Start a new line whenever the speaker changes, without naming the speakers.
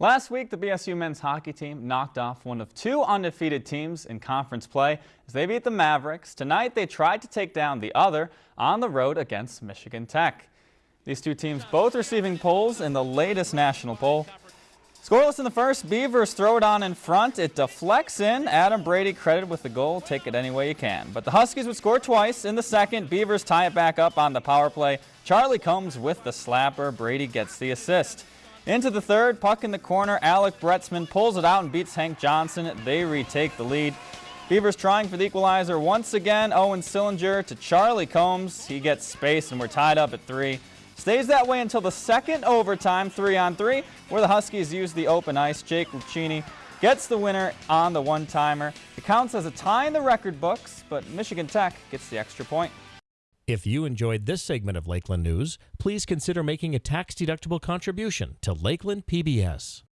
Last week, the BSU men's hockey team knocked off one of two undefeated teams in conference play as they beat the Mavericks. Tonight, they tried to take down the other on the road against Michigan Tech. These two teams both receiving polls in the latest national poll. Scoreless in the first, Beavers throw it on in front. It deflects in. Adam Brady credited with the goal. Take it any way you can. But the Huskies would score twice in the second. Beavers tie it back up on the power play. Charlie Combs with the slapper. Brady gets the assist. Into the third, puck in the corner. Alec Broetzman pulls it out and beats Hank Johnson. They retake the lead. Beavers trying for the equalizer once again. Owen Sillinger to Charlie Combs. He gets space and we're tied up at three. Stays that way until the second overtime, three on three, where the Huskies use the open ice. Jake Lucchini gets the winner on the one-timer. It counts as a tie in the record books, but Michigan Tech gets the extra point.
If you enjoyed this segment of Lakeland News, please consider making a tax-deductible contribution to Lakeland PBS.